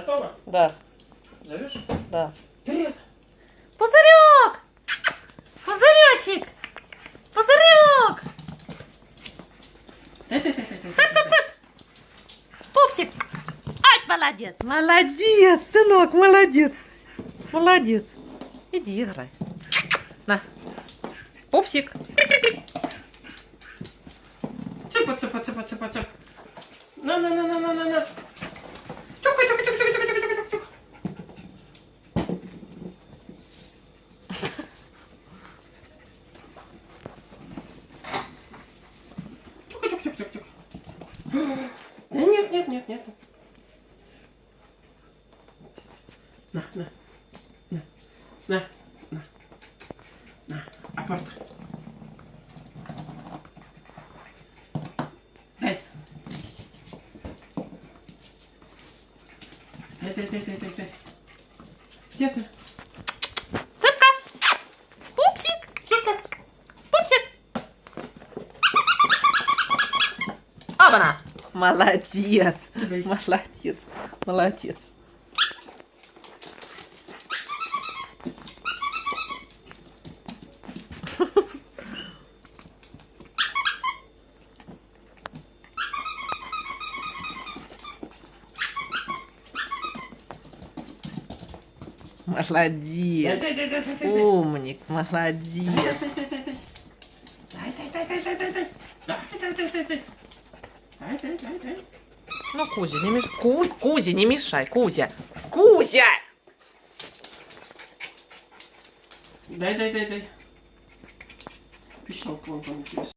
Готово? Да, Зовешь? да. Вперед! Пузырек! Пузыречек! Пузырек! Цып-цып-цып! Пупсик! Ай, молодец! Молодец, сынок, молодец! Молодец! Иди играй. На. Пупсик! Цыпа, цыпа, Нет. На, на, на, на, на, на, апорт. Дай. Дай, дай, дай, дай, дай, дай. Где ты? Цыпка! Пупсик! Цыпка. Пупсик! Обана! Молодец! Молодец! Молодец! Молодец! Умник, молодец! Ну, Кузя, не мешай. Ку... Кузя, не мешай, Кузя. Кузя! Дай, дай, дай, дай. Пищалка вон получилась.